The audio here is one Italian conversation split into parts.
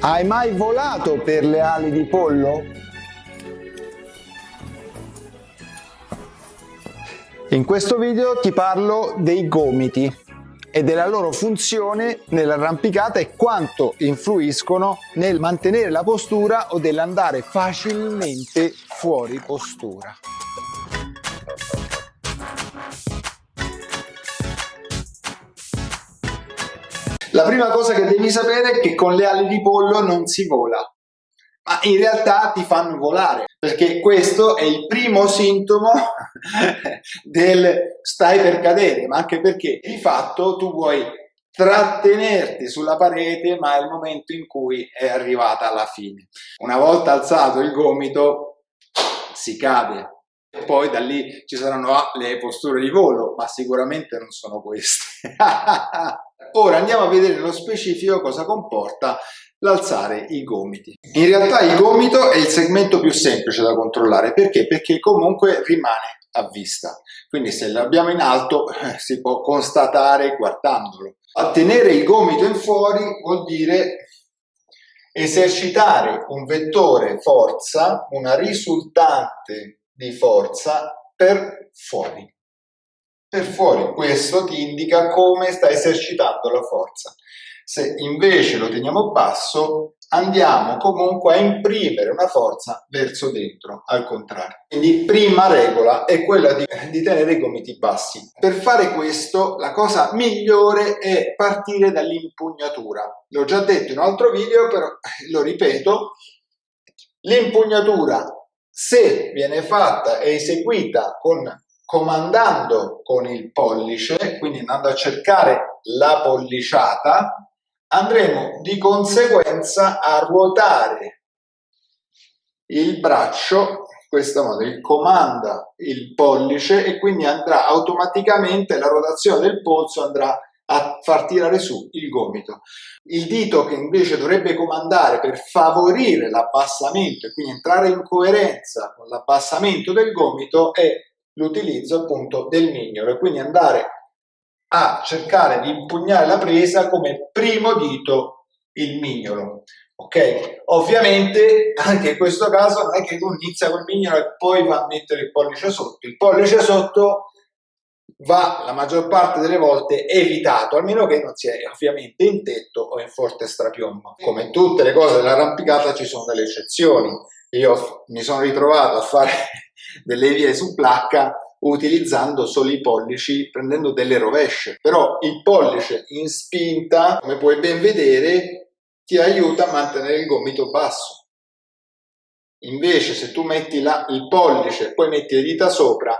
Hai mai volato per le ali di pollo? In questo video ti parlo dei gomiti e della loro funzione nell'arrampicata e quanto influiscono nel mantenere la postura o nell'andare facilmente fuori postura. La prima cosa che devi sapere è che con le ali di pollo non si vola, ma in realtà ti fanno volare, perché questo è il primo sintomo del stai per cadere, ma anche perché di fatto tu vuoi trattenerti sulla parete, ma è il momento in cui è arrivata alla fine. Una volta alzato il gomito si cade, poi da lì ci saranno le posture di volo, ma sicuramente non sono queste. Ora andiamo a vedere nello specifico cosa comporta l'alzare i gomiti. In realtà il gomito è il segmento più semplice da controllare, perché? Perché comunque rimane a vista, quindi se l'abbiamo in alto eh, si può constatare guardandolo. A tenere il gomito in fuori vuol dire esercitare un vettore forza, una risultante di forza per fuori. Per fuori questo ti indica come sta esercitando la forza. Se invece lo teniamo basso, andiamo comunque a imprimere una forza verso dentro, al contrario. Quindi prima regola è quella di, di, tenere i gomiti bassi. Per fare questo la cosa migliore è partire dall'impugnatura. L'ho già detto in un altro video, però lo ripeto, l'impugnatura se viene fatta e eseguita con, comandando con il pollice, quindi andando a cercare la polliciata, andremo di conseguenza a ruotare il braccio in questo modo, il comanda il pollice e quindi andrà automaticamente la rotazione del polso andrà a far tirare su il gomito. Il dito che invece dovrebbe comandare per favorire l'abbassamento e quindi entrare in coerenza con l'abbassamento del gomito è l'utilizzo appunto del mignolo e quindi andare a cercare di impugnare la presa come primo dito il mignolo. Ok? Ovviamente anche in questo caso non è che tu inizia col mignolo e poi va a mettere il pollice sotto. Il pollice sotto va la maggior parte delle volte evitato, almeno che non sia ovviamente in tetto o in forte strapiombo. Come tutte le cose dell'arrampicata ci sono delle eccezioni. Io mi sono ritrovato a fare delle vie su placca utilizzando solo i pollici, prendendo delle rovesce. Però il pollice in spinta, come puoi ben vedere, ti aiuta a mantenere il gomito basso. Invece se tu metti la, il pollice e poi metti le dita sopra,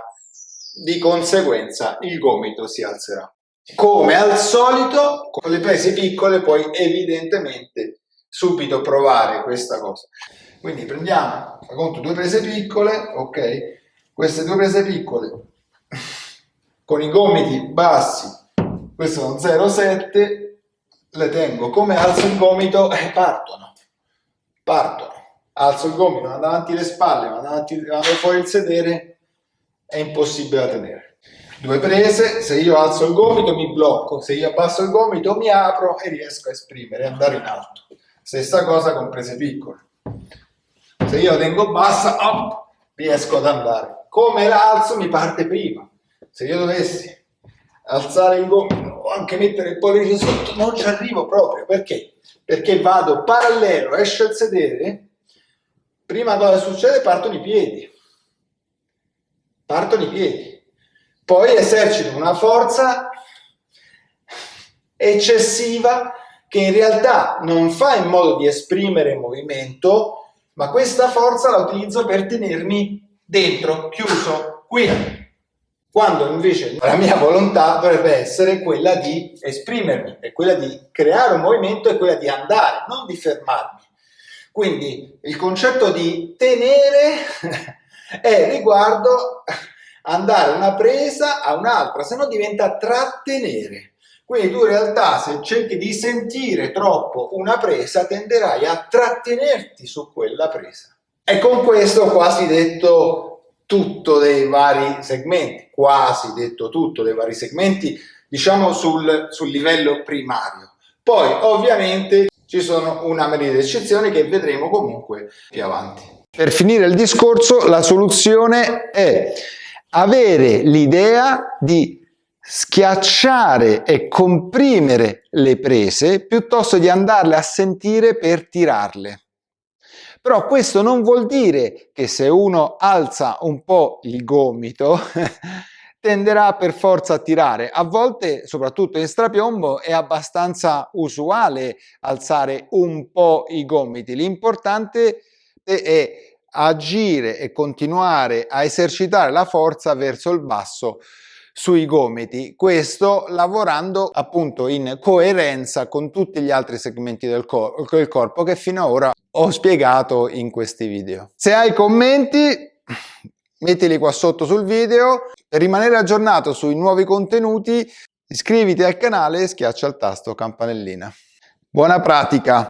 di conseguenza il gomito si alzerà. Come al solito, con le prese piccole puoi evidentemente subito provare questa cosa. Quindi prendiamo, conto, due prese piccole, ok? Queste due prese piccole con i gomiti bassi, queste sono 0,7, le tengo come alzo il gomito e partono, partono. Alzo il gomito, vado avanti le spalle, vado, avanti, vado fuori il sedere, è impossibile da tenere. Due prese, se io alzo il gomito mi blocco, se io abbasso il gomito mi apro e riesco a esprimere, andare in alto. Stessa cosa con prese piccole. Se io tengo bassa, op, riesco ad andare. Come l'alzo mi parte prima. Se io dovessi alzare il gomito o anche mettere il pollice sotto, non ci arrivo proprio. Perché? Perché vado parallelo, esce il sedere, prima cosa succede partono i piedi partono i piedi, poi esercito una forza eccessiva che in realtà non fa in modo di esprimere movimento, ma questa forza la utilizzo per tenermi dentro, chiuso, qui. Quando invece la mia volontà dovrebbe essere quella di esprimermi, è quella di creare un movimento, è quella di andare, non di fermarmi. Quindi il concetto di tenere è riguardo andare una presa a un'altra, se no diventa trattenere. Quindi tu in realtà se cerchi di sentire troppo una presa tenderai a trattenerti su quella presa. E con questo ho quasi detto tutto dei vari segmenti, quasi detto tutto dei vari segmenti, diciamo sul, sul livello primario. Poi ovviamente ci sono una marea di eccezioni che vedremo comunque più avanti. Per finire il discorso, la soluzione è avere l'idea di schiacciare e comprimere le prese piuttosto di andarle a sentire per tirarle. Però questo non vuol dire che se uno alza un po' il gomito tenderà per forza a tirare. A volte, soprattutto in strapiombo, è abbastanza usuale alzare un po' i gomiti. L'importante è agire e continuare a esercitare la forza verso il basso sui gomiti, questo lavorando appunto in coerenza con tutti gli altri segmenti del, cor corpo che fino ad ora ho spiegato in questi video. Se hai commenti mettili qua sotto sul video, per rimanere aggiornato sui nuovi contenuti iscriviti al canale e schiaccia il tasto campanellina. Buona pratica!